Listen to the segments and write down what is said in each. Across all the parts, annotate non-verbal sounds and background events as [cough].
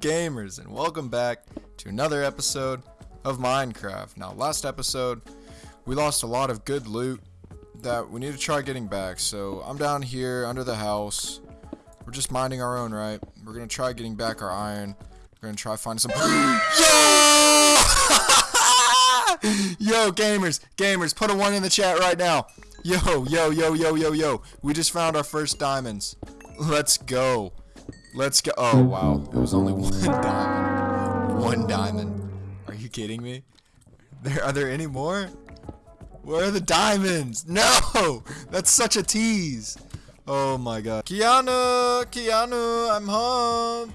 gamers, and welcome back to another episode of Minecraft. Now, last episode, we lost a lot of good loot that we need to try getting back. So, I'm down here under the house. We're just minding our own, right? We're gonna try getting back our iron. We're gonna try finding some. [gasps] Yo! [laughs] yo, gamers, gamers, put a one in the chat right now. Yo, yo, yo, yo, yo, yo. We just found our first diamonds. Let's go. Let's go. Oh, wow. It was only one [laughs] diamond. One diamond. Are you kidding me? There Are there any more? Where are the diamonds? No! [laughs] That's such a tease. Oh my god. Keanu! Keanu, I'm home.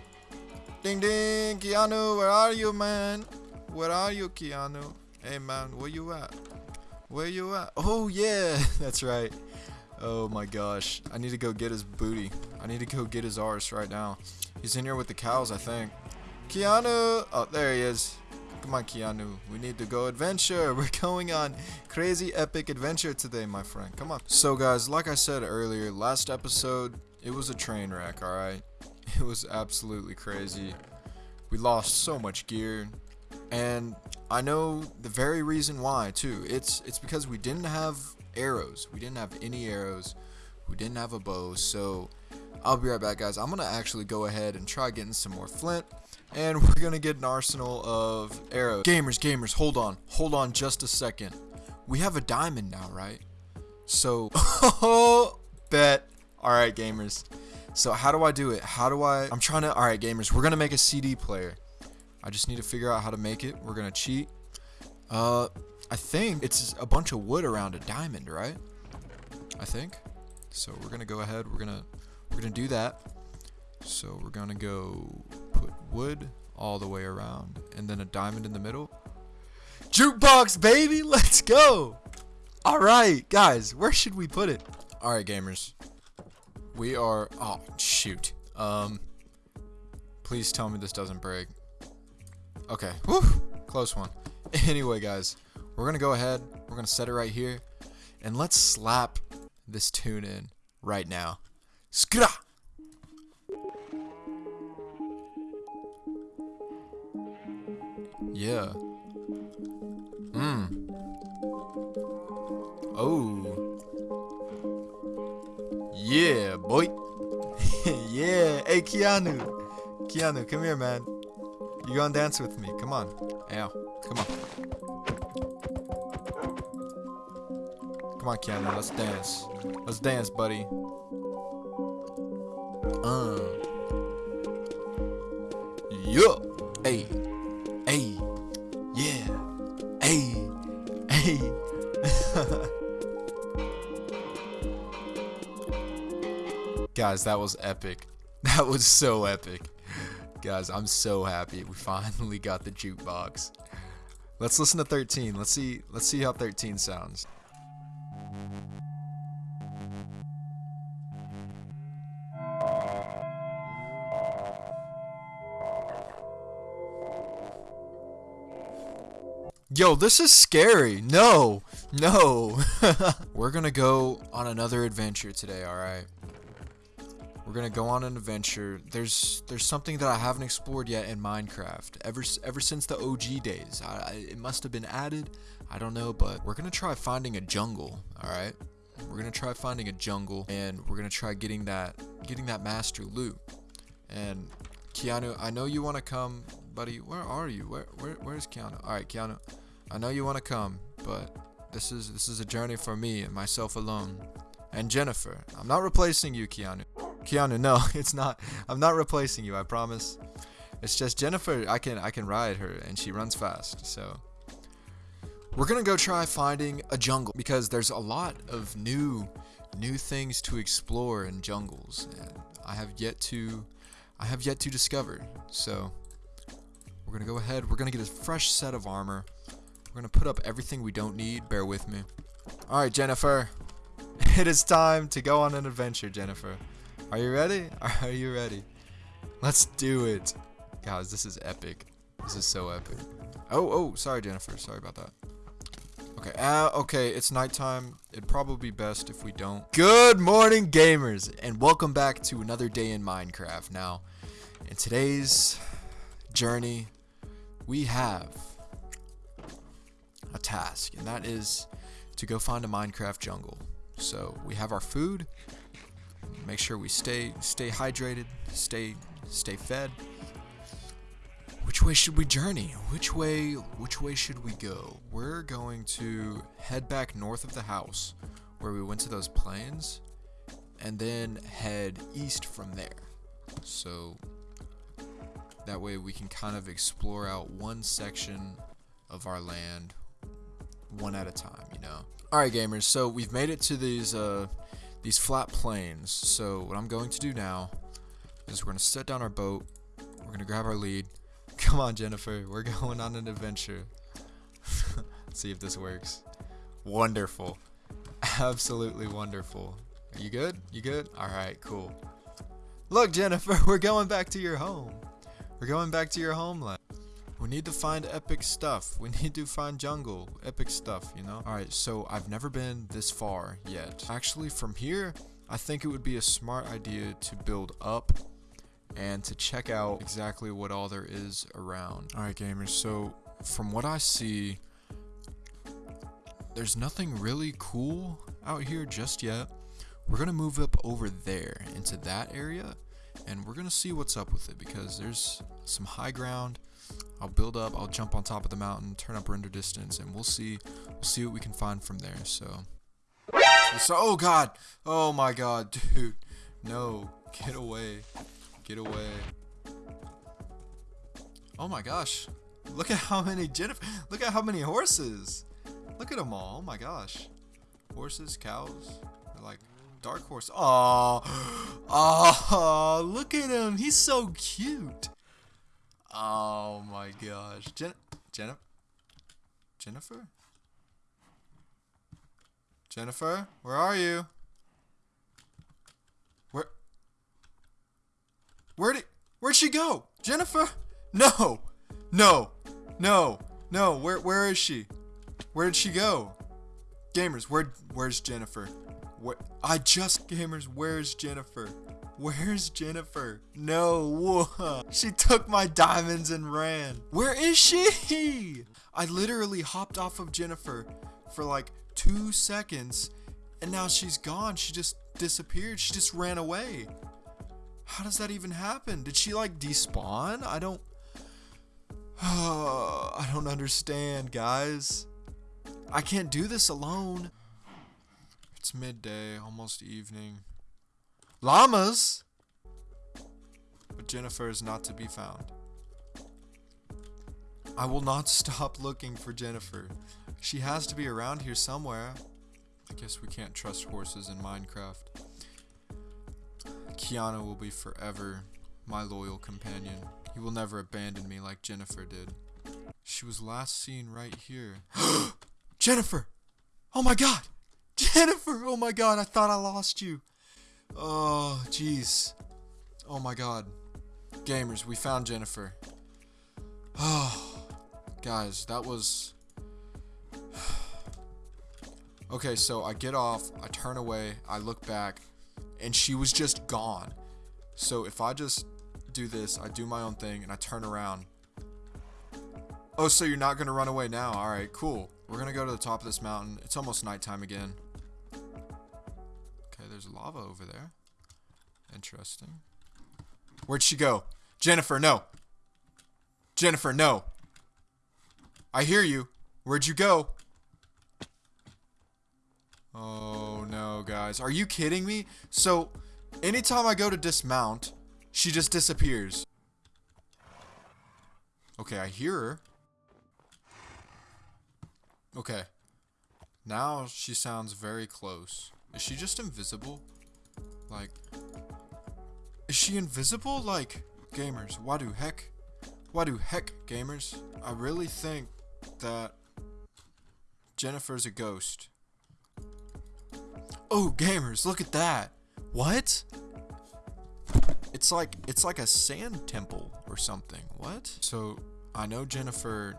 Ding ding. Keanu, where are you, man? Where are you, Keanu? Hey, man, where you at? Where you at? Oh, yeah. [laughs] That's right. Oh my gosh. I need to go get his booty. I need to go get his arse right now. He's in here with the cows, I think. Keanu! Oh, there he is. Come on, Keanu. We need to go adventure. [laughs] We're going on crazy epic adventure today, my friend. Come on. So, guys, like I said earlier, last episode, it was a train wreck, alright? [laughs] It was absolutely crazy. We lost so much gear. And I know the very reason why, too. It's, it's because we didn't have arrows. We didn't have any arrows. We didn't have a bow. So I'll be right back, guys. I'm going to actually go ahead and try getting some more flint. And [laughs] we're going to get an arsenal of arrows. Gamers, gamers, hold on. Hold on just a second. We have a diamond now, right? So, [laughs] bet. Alright, gamers. So how do I do it? How do I... I'm trying to... Alright, gamers. We're to make a CD player. I just need to figure out how to make it. We're to cheat. Uh, I think it's a bunch of wood around a diamond, right? I think. So we're gonna go ahead. We're gonna we're gonna do that. So we're gonna go put wood all the way around, and then a diamond in the middle. Jukebox, baby, [laughs] let's go. All right, guys, where should we put it? All right, gamers. We are. Oh shoot. Um. Please tell me this doesn't break. Okay. Whew. Close one. [laughs] Anyway, guys, we're to go ahead. We're to set it right here. And let's slap this tune in right now. Skra! Yeah. Mmm. Oh. Yeah, boy. [laughs] yeah. Hey, Keanu. Keanu, come here, man. You gonna dance with me? Come on. Ow. Come on. Come on, Keanu, let's dance. Let's dance, buddy. Uh. Yeah. Hey. Hey. Yeah. Hey. Hey. [laughs] Guys, that was epic. [laughs] That was so epic. Guys, I'm so happy we [laughs] finally got the jukebox. Let's listen to 13. Let's see let's see how 13 sounds. Yo, this is scary. No, no. [laughs] We're gonna go on another adventure today, alright? We're gonna go on an adventure. There's there's something that I haven't explored yet in Minecraft. Ever ever since the OG days. I, I, it must have been added. I don't know, but we're gonna try finding a jungle, alright? We're gonna try finding a jungle and we're gonna try getting that getting that master loot. And Keanu, I know you wanna come, buddy. Where are you? Where where where's Keanu? Alright, Keanu. I know you want to come, but this is this is a journey for me and myself alone. And Jennifer, I'm not replacing you, Keanu. Keanu, no, [laughs] it's not. I'm not replacing you. I promise. It's just Jennifer. I can I can ride her, and she runs fast. So we're gonna go try finding a jungle because there's a lot of new new things to explore in jungles, and I have yet to I have yet to discover. So we're gonna go ahead. We're gonna get a fresh set of armor. We're gonna put up everything we don't need. Bear with me. Alright, Jennifer. [laughs] It is time to go on an adventure, Jennifer. Are you ready? [laughs] Are you ready? Let's do it. Guys, this is epic. This is so epic. Oh, oh, sorry, Jennifer. Sorry about that. Okay, uh, okay, it's nighttime. It'd probably be best if we don't. Good morning, gamers, and welcome back to another day in Minecraft. Now, In today's journey, we have a task, and that is to go find a Minecraft jungle. So we have our food. Make sure we stay stay hydrated, stay stay fed. Which way should we journey? Which way which way should we go? We're going to head back north of the house where we went to those plains and then head east from there. So that way we can kind of explore out one section of our land one at a time, you know. All right, gamers. So we've made it to these uh, these flat plains. So what I'm going to do now is we're gonna set down our boat. We're gonna grab our lead. [laughs] Come on, Jennifer. We're going on an adventure. [laughs] see if this works. Wonderful. Absolutely wonderful. Are you good? You good? All right, cool. Look, Jennifer, [laughs] we're going back to your home. We're going back to your homeland. We need to find epic stuff. We [laughs] need to find jungle. Epic stuff, you know? Alright, so I've never been this far yet. Actually, from here, I think it would be a smart idea to build up and to check out exactly what all there is around. Alright, gamers, so from what I see, there's nothing really cool out here just yet. We're going to move up over there into that area and we're going to see what's up with it because there's some high ground I'll build up, I'll jump on top of the mountain, turn up render distance, and we'll see we'll see what we can find from there. So So oh god. Oh my god, [laughs] dude. No. Get away. Get away. Oh my gosh. Look at how many Jennifer look at how many horses. Look at them all. Oh my gosh. Horses, cows. They're like dark horse. Oh. Oh, [gasps] look at him. He's so cute. Oh my gosh. Jen Jennifer? Jennifer? Jennifer? Where are you? Where? Where'd it, where'd she go? Jennifer? No! No! No! No! Where, where is she? Where did she go? Gamers, where, where's Jennifer? Where, I just, gamers, where's Jennifer? Where's Jennifer? No, she took my diamonds and ran. Where is she? I literally hopped off of Jennifer for like two seconds and now she's gone. She just disappeared. She just ran away. How does that even happen? Did she like despawn? I don't. [sighs] I don't understand, guys. I can't do this alone. It's midday, almost evening. Llamas? But Jennifer is not to be found. I will not [laughs] stop looking for Jennifer. She has to be around here somewhere. I guess we can't trust horses in Minecraft. Keanu will be forever my loyal companion. He will never abandon me like Jennifer did. She was last seen right here. [gasps] Jennifer! Oh my god! [laughs] Jennifer! Oh my god, I thought I lost you. Oh, jeez. Oh my god. Gamers, we found Jennifer. Oh, guys, that was... [sighs] okay, so I get off, I turn away, I look back, and she was just gone. So if I just do this, I do my own thing, and I turn around. Oh, so you're not going to run away now. Alright, cool. We're going to go to the top of this mountain. It's almost nighttime again there's lava over there. Interesting. Where'd she go? Jennifer, no. Jennifer, no. I hear you. Where'd you go? Oh, no, guys. Are you kidding me? So, anytime I go to dismount, she just disappears. Okay, I hear her. Okay. Now she sounds very close. Is she just invisible? Like, is she invisible? Like, gamers, why do heck? Why do heck, gamers? I really think that Jennifer's a ghost. Oh, gamers, look at that. What? It's like it's like a sand temple or something. What? So, I know Jennifer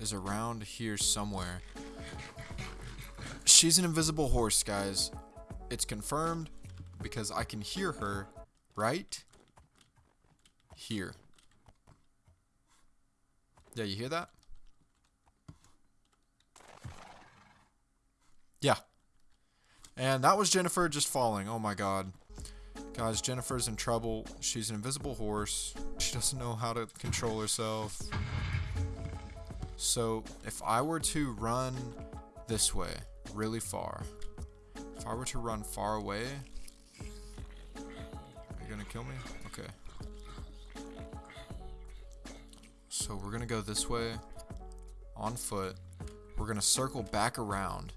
is around here somewhere. She's an invisible horse, guys. It's confirmed because I can hear her, right? here. Yeah, you hear that? Yeah. And that was Jennifer just falling. Oh my god. Guys, Jennifer's in trouble. She's an invisible horse. She doesn't know how to control herself. So, if I were to run this way, really far, if I were to run far away, are you gonna kill me? Okay. So we're gonna go this way, on foot. We're gonna circle back around,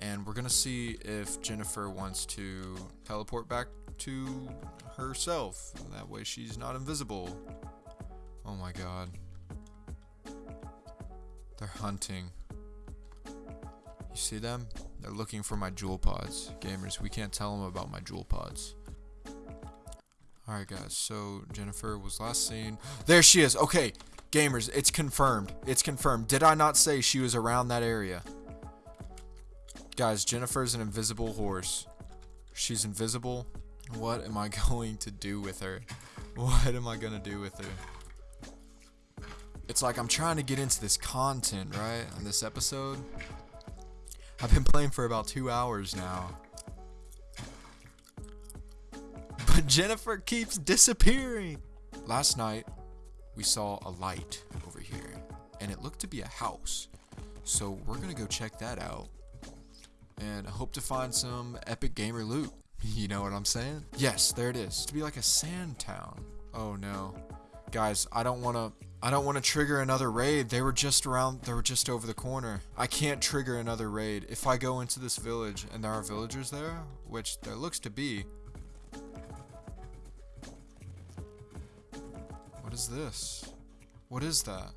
and we're gonna see if Jennifer wants to teleport back to herself. That way she's not invisible. Oh my god. They're hunting. You see them? They're looking for my jewel pods. Gamers, we can't tell them about my jewel pods. Alright guys, so Jennifer was last seen. There she is! Okay, gamers, it's confirmed. It's confirmed. Did I not say she was around that area? Guys, Jennifer's an invisible horse. She's invisible. What am I [laughs] going to do with her? What am I going to do with her? It's like I'm trying to get into this content, right? On this episode. I've been playing for about two hours now. But Jennifer keeps disappearing. Last night, we saw a light over here. And it looked to be a house. So we're to go check that out. And hope to find some epic gamer loot. [laughs] You know what I'm saying? Yes, there it is. To be like a sand town. Oh no. Guys, I don't want to I don't want to trigger another raid. They were just around they were just over the corner. I can't trigger another raid. If I go into this village and there are villagers there, which there looks to be. What is this? What is that?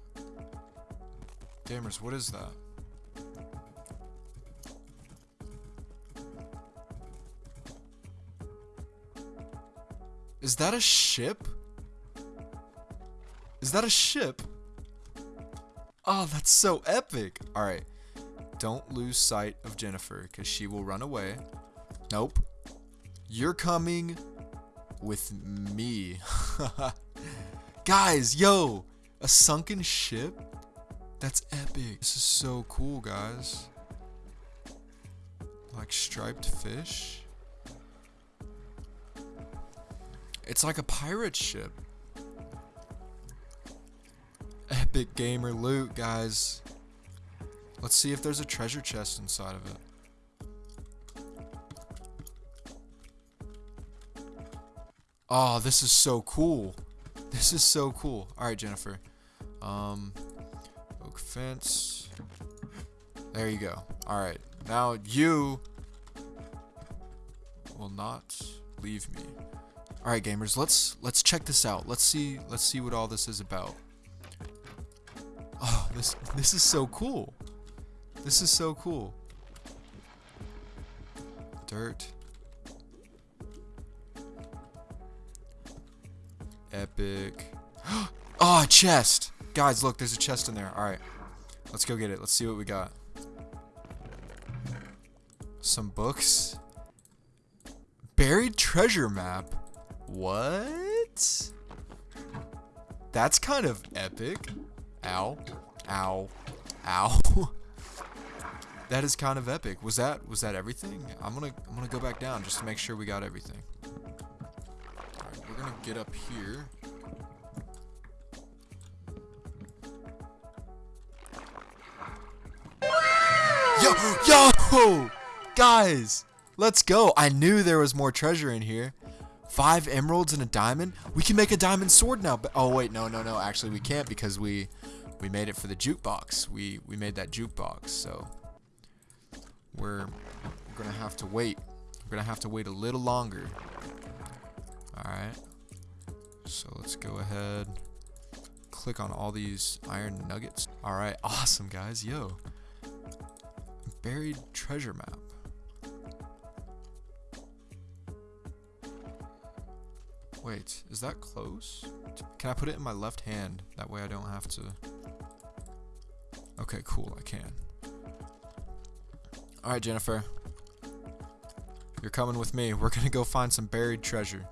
Gamers, what is that? Is that a ship? Is that a ship? Oh, that's so epic. All right. Don't lose sight of Jennifer because she will run away. Nope. You're coming with me. [laughs] guys, yo, a sunken ship? That's epic. This is so cool, guys. Like striped fish. It's like a pirate ship. Epic gamer loot, guys. Let's see if there's a treasure chest inside of it. Oh, this is so cool. This is so cool. Alright, Jennifer. Um, oak fence. There you go. Alright. Now you will not leave me. All right, gamers, let's let's check this out. Let's see let's see what all this is about. This this is so cool. This is so cool. Dirt. Epic. oh, [gasps] chest. Guys, look, there's a chest in there. All right. Let's go get it. Let's see what we got. Some books. Buried treasure map. What? That's kind of epic. Ow. Ow. Ow. [laughs] that is kind of epic. Was that was that everything? I'm gonna I'm gonna go back down just to make sure we got everything. Alright, we're gonna get up here. Yo, yo, guys, let's go. I knew there was more treasure in here. Five emeralds and a diamond? We can make a diamond sword now. But oh wait, no, no, no. Actually, we can't because we we made it for the jukebox. We we made that jukebox, so we're gonna have to wait. We're gonna have to wait a little longer. All right. So let's go ahead. Click on all these iron nuggets. All right, [laughs] awesome guys. Yo, buried treasure map. Wait, is that close? Can I put it in my left hand? That way I don't have to... Okay, cool, I can. Alright, Jennifer. You're coming with me. We're gonna go find some buried treasure.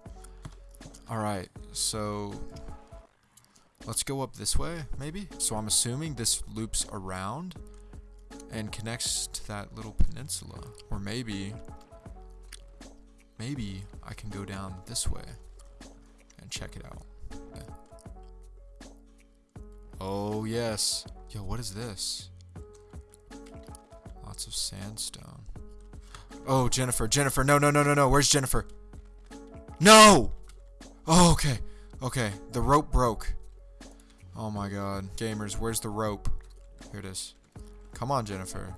Alright, so... Let's go up this way, maybe? So I'm assuming this loops around and connects to that little peninsula. Or maybe, maybe I can go down this way and check it out. Oh, yes. Yo, what is this? Lots of sandstone. Oh, Jennifer, Jennifer, no, no, no, no, no. Where's Jennifer? No! Oh, okay. Okay, the rope broke. Oh my god. Gamers, where's the rope? Here it is. Come on, Jennifer.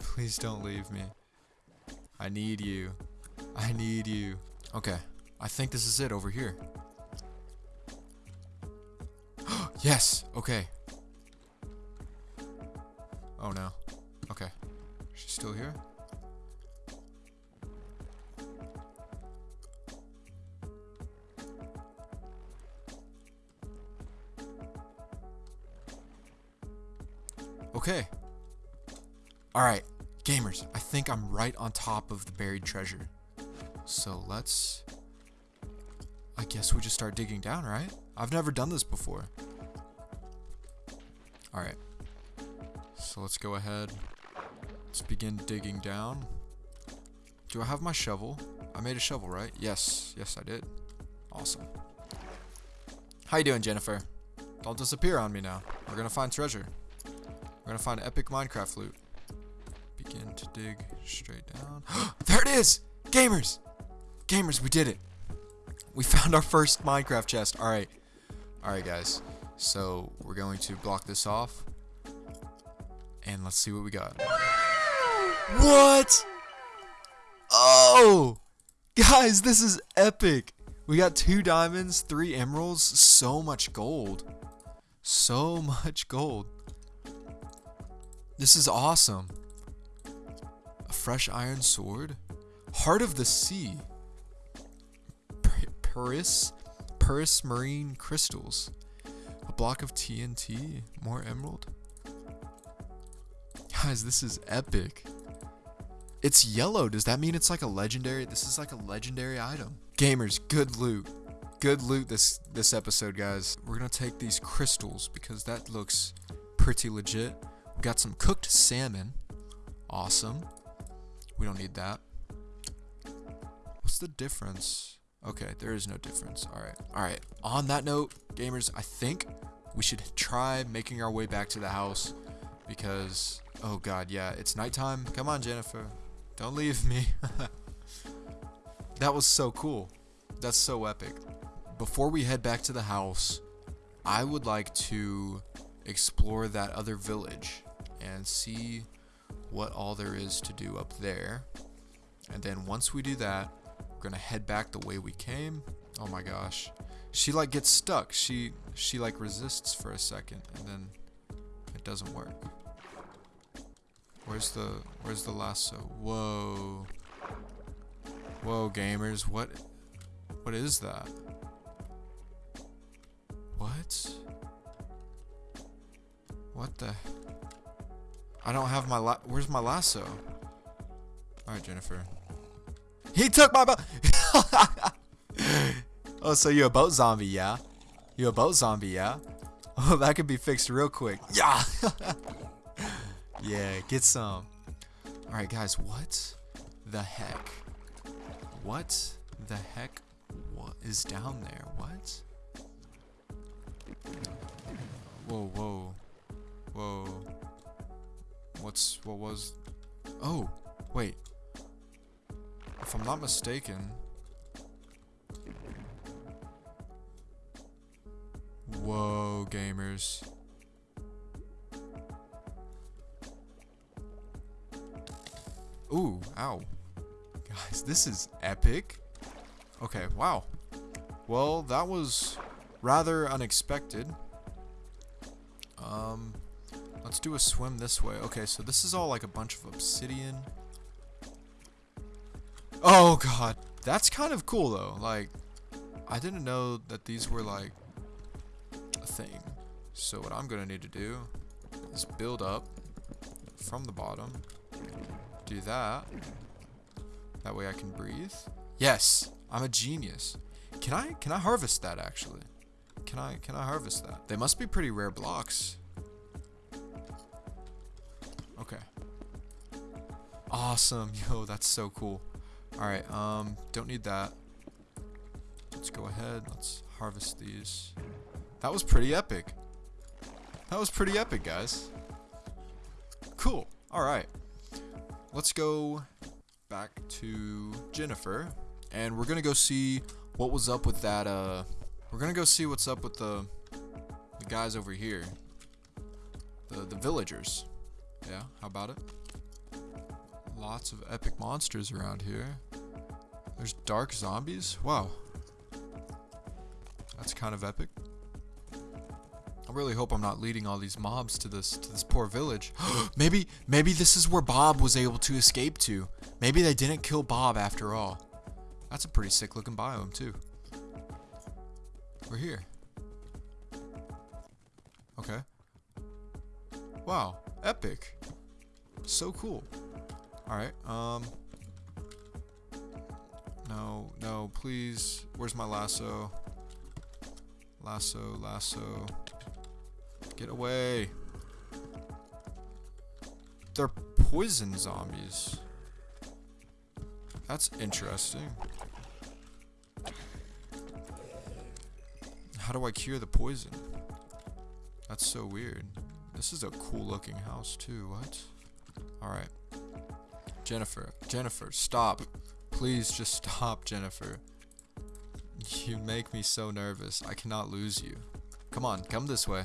Please don't leave me. I need you. I need you. Okay, I think this is it over here. [gasps] yes, okay. Oh no. Okay. She's still here? Okay. Alright, gamers, I think I'm right on top of the buried treasure. So let's... I guess we just start digging down, right? I've never done this before. Alright. So let's go ahead. Let's begin digging down. Do I have my shovel? I made a shovel, right? Yes. Yes, I did. Awesome. How you doing, Jennifer? Don't disappear on me now. We're gonna find treasure. We're gonna find epic Minecraft loot. Begin to dig straight down. [gasps] there it is! Gamers! Gamers, we did it. We found our first Minecraft chest. Alright. Alright, guys. So, we're going to block this off. And let's see what we got. What? Oh! Guys, this is epic. We got two diamonds, three emeralds, so much gold. So much gold. This is awesome. A fresh iron sword. Heart of the Sea. Paris. Prismarine crystals. A block of TNT. More emerald. Guys, this is epic. It's yellow. Does that mean it's like a legendary? This is like a legendary item. Gamers, good loot. Good loot this this episode, guys. We're gonna take these crystals because that looks pretty legit. We got some cooked salmon. Awesome. We don't need that. What's the difference? Okay, there is no difference. All right. All right. On that note, gamers, I think we should try making our way back to the house because, oh god, yeah, it's nighttime. Come on, Jennifer. Don't leave me. [laughs] that was so cool. That's so epic. Before we head back to the house, I would like to explore that other village and see what all there is to do up there. And then once we do that, we're gonna head back the way we came. Oh my gosh. She like gets stuck. She she like resists for a second and then it doesn't work. Where's the where's the lasso? Whoa. Whoa gamers, what what is that? What? What the I don't have my la Where's my lasso? Alright, Jennifer. He took my boat! [laughs] oh, so you're a boat zombie, yeah? You're a boat zombie, yeah? [laughs] Oh, that could be fixed real quick. Yeah! [laughs] yeah, get some. Alright, guys, what the heck? What the heck what is down there? What? Whoa, whoa. Whoa. What's what was Oh, wait. If I'm not mistaken, Whoa, gamers. Ooh, ow. Guys, this is epic. Okay, wow. Well, that was rather unexpected. Um, Let's do a swim this way. Okay, so this is all like a bunch of obsidian. Oh god. That's kind of cool though. Like, I didn't know that these were like a thing. So what I'm gonna need to do is build up from the bottom. Do that. That way I can breathe. Yes, I'm a genius. Can I can I harvest that actually? can I can I harvest that? They must be pretty rare blocks. Okay. Awesome. [laughs] Yo, that's so cool. Alright, um, don't need that. Let's go ahead. Let's harvest these. That was pretty epic. That was pretty epic, guys. Cool. Alright. Let's go back to Jennifer. And we're gonna go see what was up with that, uh... We're gonna go see what's up with the... The guys over here. The, the villagers. Yeah, how about it? Lots of epic monsters around here. There's dark zombies? Wow. That's kind of epic. I really hope I'm not leading all these mobs to this to this poor village. [gasps] maybe maybe this is where Bob was able to escape to. Maybe they didn't kill Bob after all. That's a pretty sick looking biome too. We're here. Okay. Wow, epic. So cool. Alright, um... No, no, please. Where's my lasso? Lasso, lasso. Get away. They're poison zombies. That's interesting. How do I cure the poison? That's so weird. This is a cool looking house too. What? Alright. Jennifer. Jennifer, stop. Please just stop, Jennifer. You make me so nervous. I cannot lose you. Come on, come this way.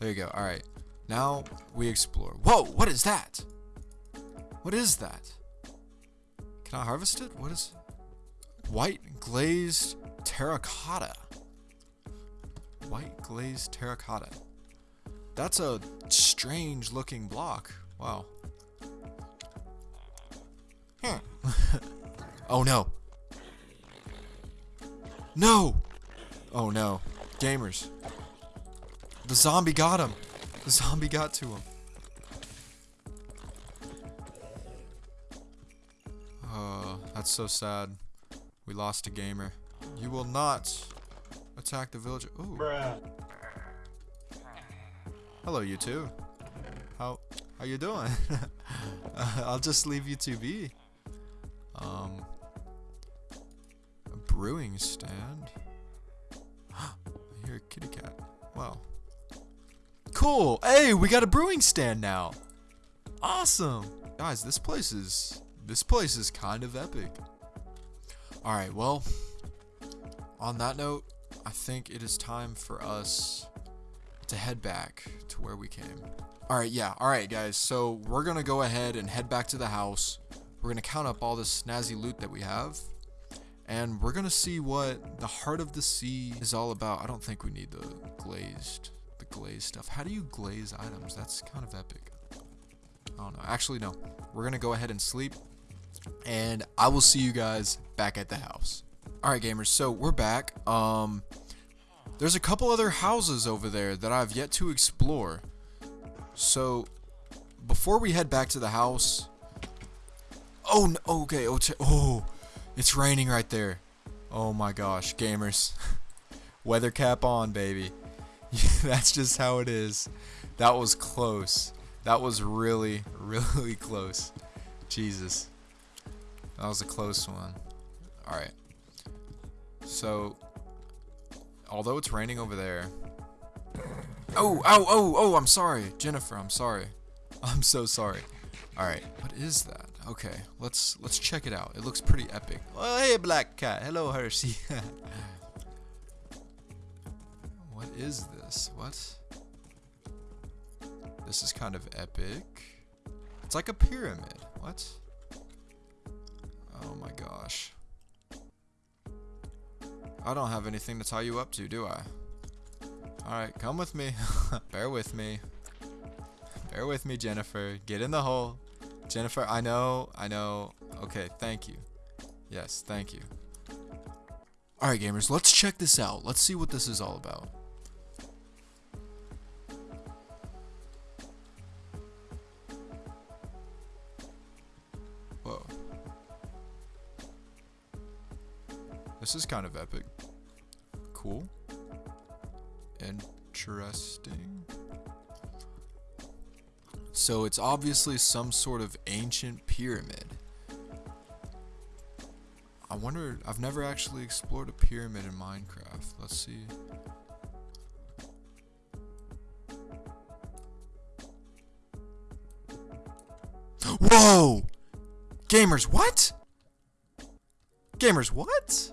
There you go. Alright. Now we explore. Whoa, what is that? What is that? Can I harvest it? What is White glazed terracotta. White glazed terracotta. That's a strange looking block. Wow. Oh no. No! Oh no. Gamers. The zombie got him. The zombie got to him. Oh, that's so sad. We lost a gamer. You will not attack the villager. Ooh. Bruh. Hello, you two. How how you doing? [laughs] I'll just leave you to be. Um, brewing stand. [gasps] I hear a kitty cat. Wow. Cool. Hey, we got a brewing stand now. Awesome. Guys, this place is this place is kind of epic. All right, well, on that note, I think it is time for us to head back to where we came. All right, yeah. All right, guys. So, we're going to go ahead and head back to the house. We're going to count up all this snazzy loot that we have. And we're to see what the Heart of the Sea is all about. I don't think we need the glazed the glaze stuff. How do you glaze items? That's kind of epic. I don't know. Actually, no. We're to go ahead and sleep. And I will see you guys back at the house. Alright, gamers. So, we're back. Um, There's a couple other houses over there that I've yet to explore. So, before we head back to the house... Oh, no, okay. Oh, oh, it's raining right there. Oh my gosh, gamers. [laughs] Weather cap on, baby. [laughs] That's just how it is. That was close. That was really, [laughs] really close. Jesus. That was a close one. Alright. So, although it's raining over there. Oh, oh, oh, oh, I'm sorry. Jennifer, I'm sorry. I'm so sorry. Alright, what is that? Okay, let's let's check it out. It looks pretty epic. Oh, hey, black cat. Hello, Hershey. [laughs] what is this? What? This is kind of epic. It's like a pyramid. What? Oh my gosh. I don't have anything to tie you up to, do I? Alright, come with me. [laughs] Bear with me. Bear with me, Jennifer. Get in the hole. Jennifer, I know, I know. Okay, thank you. Yes, thank you. Alright, gamers, let's check this out. Let's see what this is all about. Whoa. This is kind of epic. Cool. Interesting. So it's obviously some sort of ancient pyramid. I wonder, I've never actually explored a pyramid in Minecraft. Let's see. Whoa! Gamers, what? Gamers, what?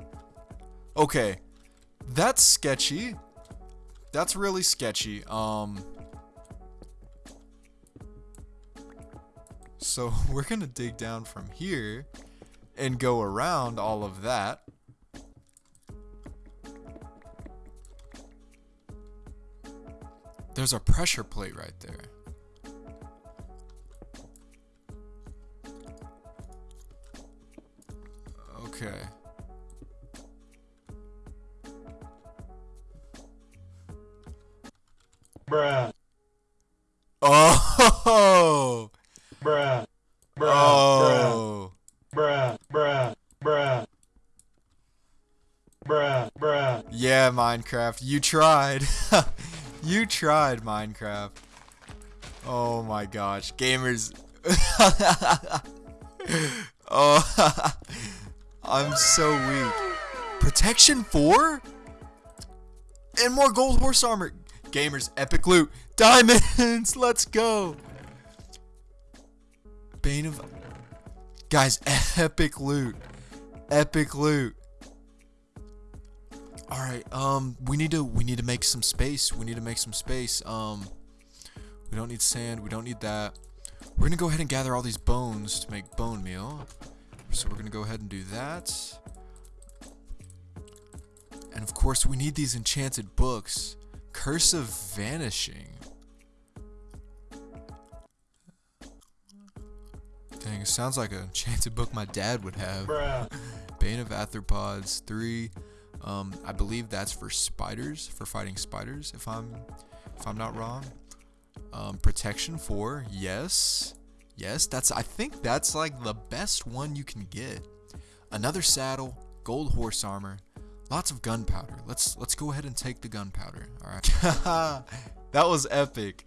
Okay. That's sketchy. That's really sketchy. Um... So [laughs] we're gonna dig down from here and go around all of that. There's a pressure plate right there. Minecraft, you tried. [laughs] you tried, Minecraft. Oh my gosh, gamers. [laughs] oh, [laughs] I'm so weak. Protection 4? And more gold horse armor. Gamers, epic loot. Diamonds, let's go. Bane of... Guys, epic loot. Epic loot. All right. Um, we need to we need to make some space. We need to make some space. Um, we don't need sand. We don't need that. We're gonna go ahead and gather all these bones to make bone meal. So we're gonna go ahead and do that. And of course, we need these enchanted books. Curse of Vanishing. Dang, it sounds like an enchanted book my dad would have. Bruh. [laughs] Bane of Arthropods three. Um, I believe that's for spiders, for fighting spiders. If I'm, if I'm not wrong. Um, protection four. Yes, yes. That's. I think that's like the best one you can get. Another saddle, gold horse armor, lots of gunpowder. Let's let's go ahead and take the gunpowder. All right. [laughs] that was epic.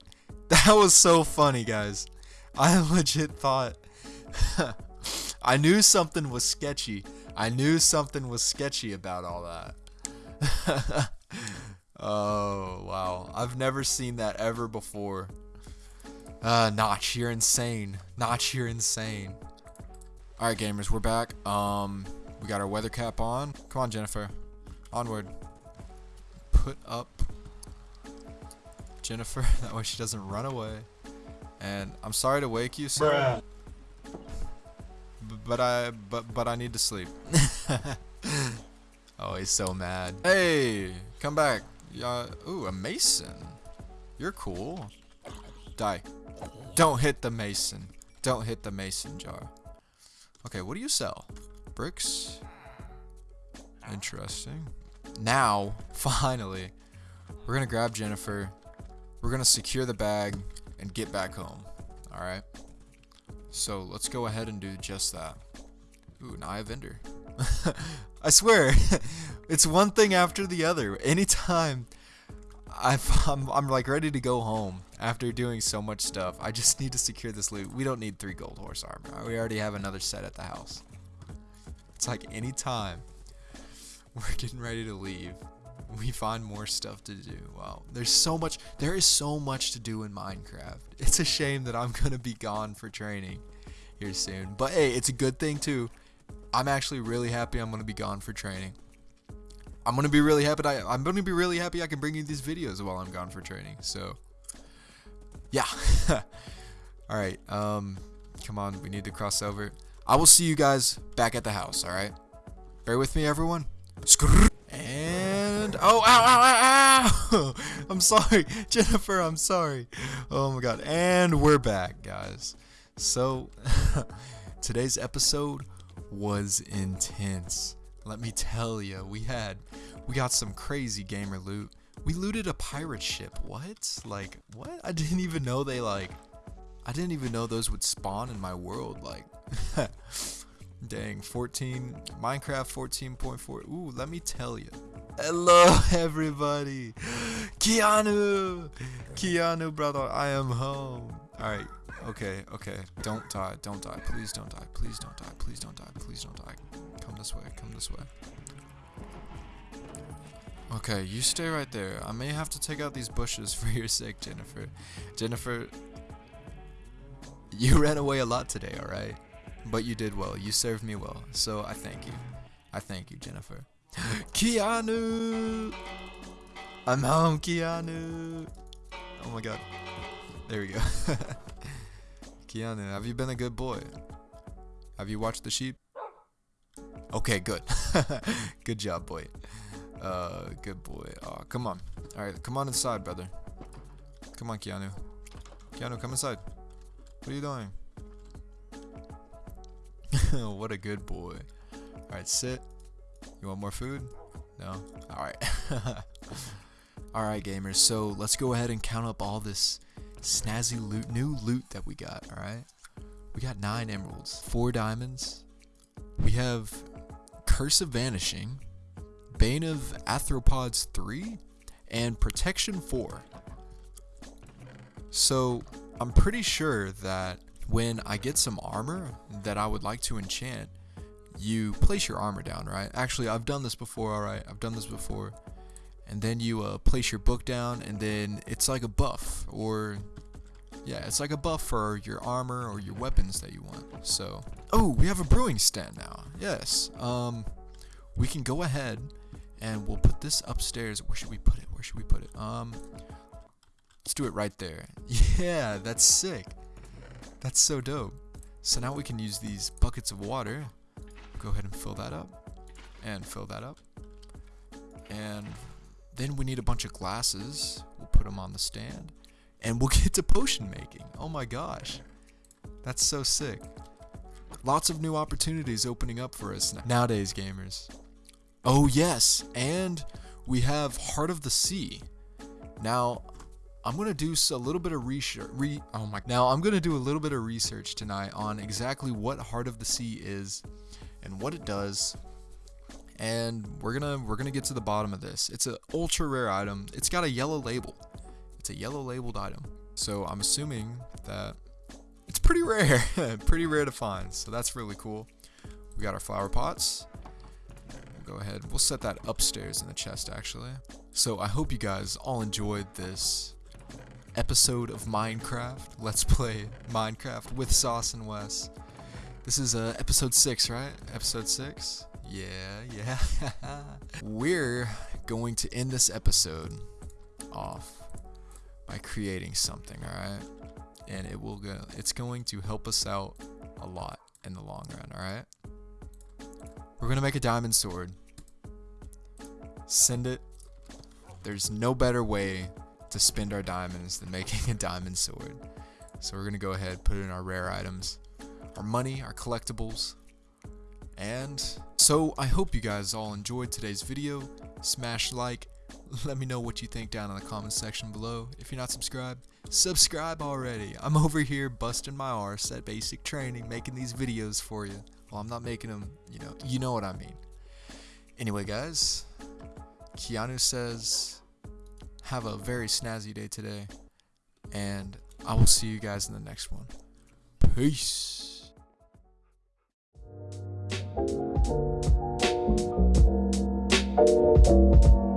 That was so funny, guys. I [laughs] legit thought. [laughs] I knew something was sketchy. I knew something was sketchy about all that. [laughs] oh, wow. I've never seen that ever before. Uh, Notch, you're insane. Notch, you're insane. Alright, gamers, we're back. Um, we got our weather cap on. Come on, Jennifer. Onward. Put up Jennifer. [laughs] That way she doesn't run away. And I'm sorry to wake you, sir. Bruh. But I but but I need to sleep. [laughs] oh, he's so mad. Hey, come back. Yeah. Ooh, a mason. You're cool. Die. Don't hit the mason. Don't hit the mason jar. Okay, what do you sell? Bricks. Interesting. Now, [laughs] finally, we're gonna grab Jennifer. We're gonna secure the bag and get back home. All right. So let's go ahead and do just that. Ooh, an Eye of Ender. [laughs] I swear, [laughs] it's one thing after the other. Anytime I've, [laughs] I'm, I'm like ready to go home after doing so much stuff, I just need to secure this loot. We don't need three gold horse armor. We already have another set at the house. It's like anytime we're getting ready to leave, we find more stuff to do. Wow, there's so much. There is so much to do in Minecraft. [laughs] It's a shame that I'm gonna be gone for training here soon. But hey, it's a good thing too. I'm actually really happy I'm gonna be gone for training. I'm gonna be really happy. I, I'm gonna be really happy I can bring you these videos while I'm gone for training. So, yeah. [laughs] all right. Um, come on. We need to cross over. I will see you guys back at the house. All right. Bear with me, everyone. Skrrr. Oh, ow, ow, ow, ow! [laughs] I'm sorry, [laughs] Jennifer. I'm sorry. Oh my God. And we're back, guys. So [laughs] today's episode was intense. Let me tell you, we had we got some crazy gamer loot. We looted a pirate ship. What? Like what? I didn't even know they like. I didn't even know those would spawn in my world. Like. Dang, 14, Minecraft 14.4. Ooh, let me tell you. Hello, [laughs] everybody. Keanu! Keanu, brother, I am home. Alright, okay, okay. Don't die, don't die. Please don't die. Please don't die. Please don't die. Please don't die. Come this way, come this way. Okay, you stay right there. I may have to take out these bushes [laughs] for your sake, Jennifer. Jennifer, you ran away a lot today, alright? But you did well. You served me well. So I thank you. I thank you, Jennifer. Keanu! I'm home, Keanu! Oh my god. There we go. [laughs] Keanu, have you been a good boy? Have you watched the sheep? Okay, good. [laughs] good job, boy. Uh, good boy. Oh, come on. Alright, come on inside, brother. Come on, Keanu. Keanu, come inside. What are you doing? [laughs] what a good boy. Alright, sit. You want more food? No? Alright. [laughs] Alright, gamers. So let's go ahead and count up all this snazzy loot, new loot that we got. Alright? We got nine emeralds, four diamonds. We have Curse of Vanishing, Bane of Arthropods 3, and Protection 4. So I'm pretty sure that when I get some armor that I would like to enchant, you place your armor down, right? Actually, I've done this before, alright? I've done this before. And then you uh, place your book down, and then it's like a buff, or yeah, it's like a buff for your armor or your weapons that you want. So, oh, we have a brewing stand now. Yes. Um, we can go ahead and we'll put this upstairs. Where should we put it? Where should we put it? Um, let's do it right there. [laughs] Yeah, that's sick. That's so dope. So now we can use these buckets of water. Go ahead and fill that up. And fill that up. And then we need a bunch of glasses. We'll put them on the stand. And we'll [laughs] get to potion making. Oh my gosh. That's so sick. Lots of new opportunities opening up for us nowadays, gamers. Oh yes, and we have Heart of the Sea. Now, I'm gonna do a little bit of research. Re oh my! Now I'm gonna do a little bit of research tonight on exactly what Heart of the Sea is, and what it does. And we're gonna we're gonna get to the bottom of this. It's an ultra rare item. It's got a yellow label. It's a yellow labeled item. So I'm assuming that it's pretty rare, [laughs] pretty rare to find. So that's really cool. We got our flower pots. We'll go ahead. We'll set that upstairs in the chest actually. So I hope you guys all enjoyed this episode of Minecraft. Let's [laughs] play Minecraft with Sauce and Wes. This is uh, episode 6, right? Episode 6? Yeah, yeah. [laughs] We're going to end this episode off by creating something, alright? And it will go it's going to help us out a lot in the long run, alright? We're gonna make a diamond sword. Send it. There's no better way to spend our diamonds than making a diamond sword. So we're gonna go ahead, put it in our rare items, our money, our collectibles, and so I hope you guys all enjoyed today's video. Smash like, let me know what you think down in the comment section below. If you're not subscribed, subscribe already. I'm over here busting my arse at basic training, making these videos for you. Well, I'm not making them, you know, you know what I mean. Anyway, guys, Keanu says, have a very snazzy day today, and I will see you guys in the next one. Peace. Thank